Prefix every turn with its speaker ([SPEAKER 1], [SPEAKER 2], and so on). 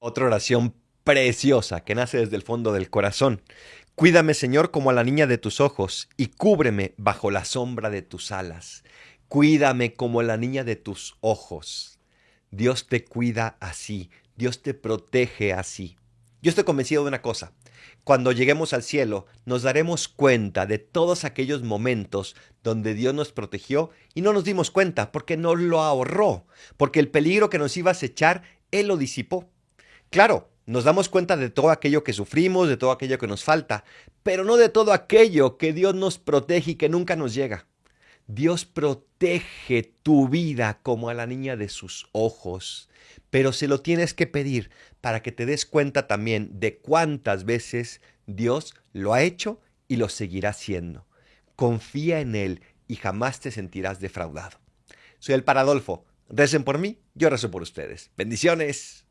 [SPEAKER 1] Otra oración preciosa que nace desde el fondo del corazón. Cuídame, Señor, como a la niña de tus ojos, y cúbreme bajo la sombra de tus alas. Cuídame como la niña de tus ojos. Dios te cuida así, Dios te protege así. Yo estoy convencido de una cosa. Cuando lleguemos al cielo, nos daremos cuenta de todos aquellos momentos donde Dios nos protegió y no nos dimos cuenta porque nos lo ahorró, porque el peligro que nos iba a acechar, Él lo disipó. Claro, nos damos cuenta de todo aquello que sufrimos, de todo aquello que nos falta, pero no de todo aquello que Dios nos protege y que nunca nos llega. Dios protege tu vida como a la niña de sus ojos, pero se lo tienes que pedir para que te des cuenta también de cuántas veces Dios lo ha hecho y lo seguirá haciendo. Confía en Él y jamás te sentirás defraudado. Soy el Paradolfo. Recen por mí, yo rezo por ustedes. Bendiciones.